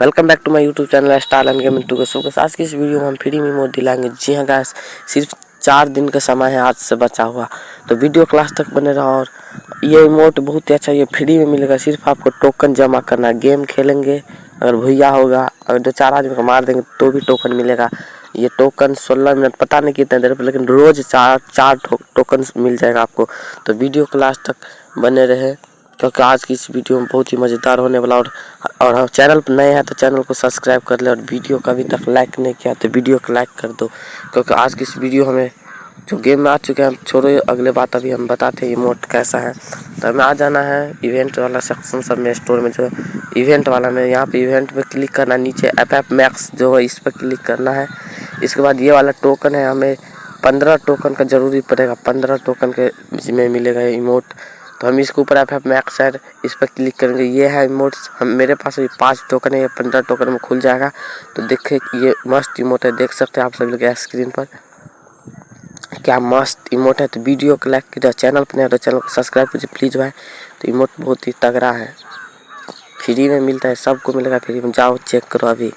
Welcome back to my YouTube channel star and gaming two so आज की इस video में हम फ्री में मोड दिलाएँगे। जी हाँ गाइस सिर्फ़ चार दिन का समय है आज से बचा हुआ। तो वीडियो क्लास तक बने रहो और ये इमोट बहुत ही अच्छा ये फ्री में मिलेगा। सिर्फ़ आपको टोकन जमा करना है। गेम खेलेंगे, अगर भैया होगा, अगर दो चार आदमी को मार देंगे तो भी टोकन मिलेगा। ये टोकन सोलह मिनट, पता नहीं कितने देर पर, लेकिन रोज चार चार टोकन मिल जाएगा आपको। तो वीडियो क्लास तक बने रहे। क्योंकि आज की इस वीडियो में बहुत ही मज़ेदार होने वाला और और हम चैनल पर नए हैं तो चैनल को सब्सक्राइब कर ले और वीडियो का अभी तक लाइक नहीं किया तो वीडियो को लाइक कर दो। क्योंकि आज की इस वीडियो हमें, जो गेम में आ चुके हैं छोड़ो अगले बात अभी हम बताते हैं, इमोट कैसा है। तो हमें आ जाना है इवेंट वाला सेक्शन सब में स्टोर में जो इवेंट वाला में। यहाँ पे इवेंट पे क्लिक करना है नीचे एफ़ एफ़ मैक्स जो है, इस पर क्लिक करना है। इसके बाद ये वाला टोकन है, हमें पंद्रह टोकन का ज़रूरी पड़ेगा। पंद्रह टोकन के में मिलेगा इमोट तो हम इसके ऊपर मैक्स है इस पर क्लिक करेंगे। ये है इमोट्स। हम, मेरे पास अभी पाँच टोकन है, ये पंद्रह टोकन में खुल जाएगा। तो देखे ये मस्त इमोट है, देख सकते हैं आप सभी लोग स्क्रीन पर। क्या मस्त इमोट है तो वीडियो को लाइक कीजिए चैनल पर नहीं तो चैनल को सब्सक्राइब कीजिए प्लीज़ भाई। तो इमोट बहुत ही तगड़ा है। फ्री में मिलता है, सबको मिलेगा, फ्री में जाओ चेक करो अभी।